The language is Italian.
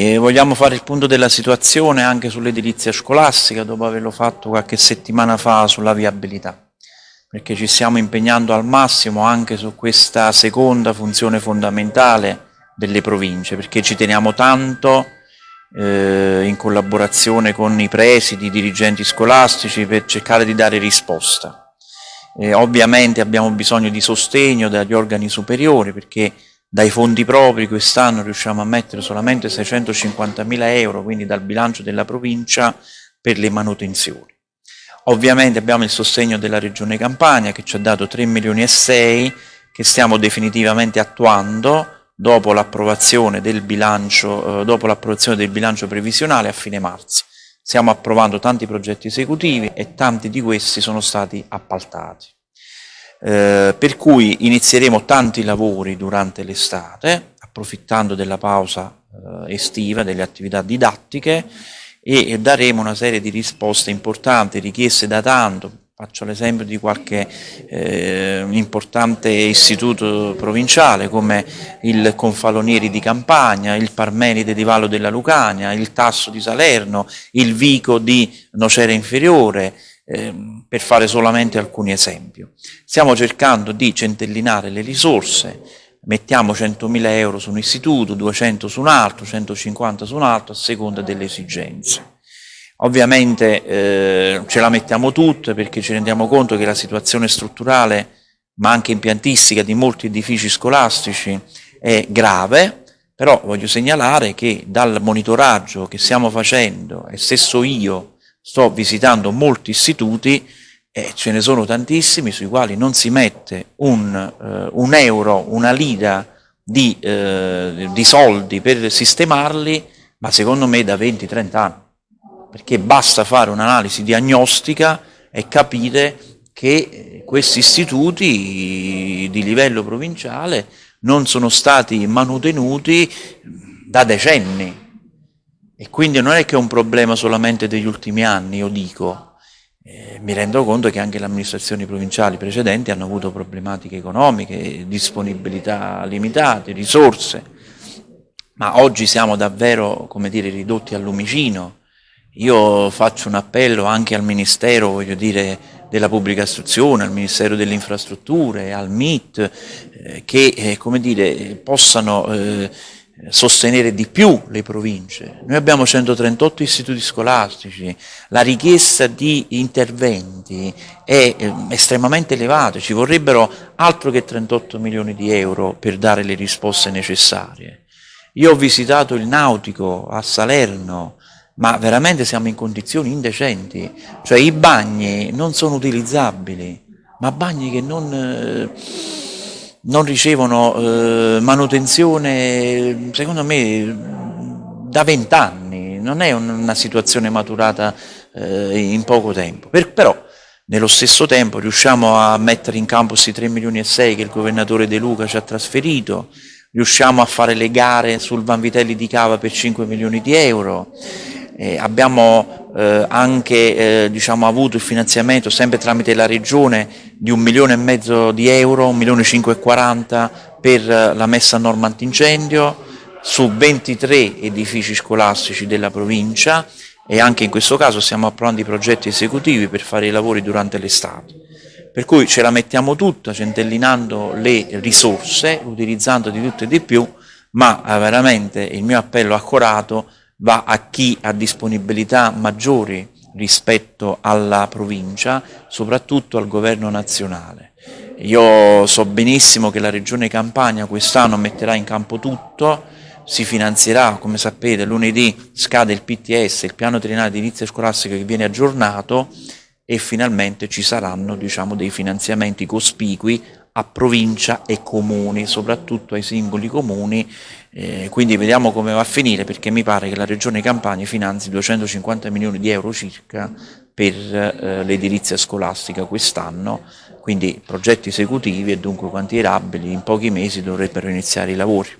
E vogliamo fare il punto della situazione anche sull'edilizia scolastica dopo averlo fatto qualche settimana fa sulla viabilità, perché ci stiamo impegnando al massimo anche su questa seconda funzione fondamentale delle province, perché ci teniamo tanto eh, in collaborazione con i presidi, i dirigenti scolastici per cercare di dare risposta. Eh, ovviamente abbiamo bisogno di sostegno dagli organi superiori perché dai fondi propri quest'anno riusciamo a mettere solamente 650 mila euro, quindi dal bilancio della provincia, per le manutenzioni. Ovviamente abbiamo il sostegno della Regione Campania che ci ha dato 3 milioni e 6 che stiamo definitivamente attuando dopo l'approvazione del bilancio, eh, dopo del bilancio previsionale a fine marzo. Stiamo approvando tanti progetti esecutivi e tanti di questi sono stati appaltati. Eh, per cui inizieremo tanti lavori durante l'estate, approfittando della pausa eh, estiva, delle attività didattiche e daremo una serie di risposte importanti richieste da tanto, faccio l'esempio di qualche eh, importante istituto provinciale come il Confalonieri di Campagna, il Parmenide di Vallo della Lucania, il Tasso di Salerno, il Vico di Nocera Inferiore, Ehm, per fare solamente alcuni esempi. Stiamo cercando di centellinare le risorse, mettiamo 100.000 euro su un istituto, 200 su un altro, 150 su un altro, a seconda delle esigenze. Ovviamente eh, ce la mettiamo tutte perché ci rendiamo conto che la situazione strutturale, ma anche impiantistica di molti edifici scolastici è grave, però voglio segnalare che dal monitoraggio che stiamo facendo, e stesso io sto visitando molti istituti e ce ne sono tantissimi sui quali non si mette un, eh, un euro, una lira di, eh, di soldi per sistemarli, ma secondo me da 20-30 anni, perché basta fare un'analisi diagnostica e capire che questi istituti di livello provinciale non sono stati manutenuti da decenni, e quindi non è che è un problema solamente degli ultimi anni, io dico, eh, mi rendo conto che anche le amministrazioni provinciali precedenti hanno avuto problematiche economiche, disponibilità limitate, risorse, ma oggi siamo davvero, come dire, ridotti al lumicino. Io faccio un appello anche al Ministero, voglio dire, della pubblica istruzione, al Ministero delle infrastrutture, al MIT, eh, che, eh, come dire, possano eh, sostenere di più le province. Noi abbiamo 138 istituti scolastici, la richiesta di interventi è eh, estremamente elevata, ci vorrebbero altro che 38 milioni di euro per dare le risposte necessarie. Io ho visitato il nautico a Salerno, ma veramente siamo in condizioni indecenti, cioè i bagni non sono utilizzabili, ma bagni che non... Non ricevono eh, manutenzione, secondo me, da vent'anni, non è una situazione maturata eh, in poco tempo. Per, però, nello stesso tempo riusciamo a mettere in campo questi 3 milioni e 6 che il governatore De Luca ci ha trasferito, riusciamo a fare le gare sul Vanvitelli di Cava per 5 milioni di euro, eh, abbiamo eh, anche eh, diciamo, avuto il finanziamento sempre tramite la Regione di un milione e mezzo di euro, un milione e 540 per eh, la messa a norma antincendio su 23 edifici scolastici della provincia e anche in questo caso stiamo approvando i progetti esecutivi per fare i lavori durante l'estate. Per cui ce la mettiamo tutta centellinando le risorse, utilizzando di tutto e di più, ma eh, veramente il mio appello accorato va a chi ha disponibilità maggiori rispetto alla provincia, soprattutto al governo nazionale. Io so benissimo che la Regione Campania quest'anno metterà in campo tutto, si finanzierà, come sapete, lunedì scade il PTS, il piano triennale di inizio scolastico che viene aggiornato e finalmente ci saranno diciamo, dei finanziamenti cospicui a provincia e comuni, soprattutto ai singoli comuni, eh, quindi vediamo come va a finire perché mi pare che la Regione Campania finanzi 250 milioni di euro circa per eh, l'edilizia scolastica quest'anno, quindi progetti esecutivi e dunque quantierabili, in pochi mesi dovrebbero iniziare i lavori.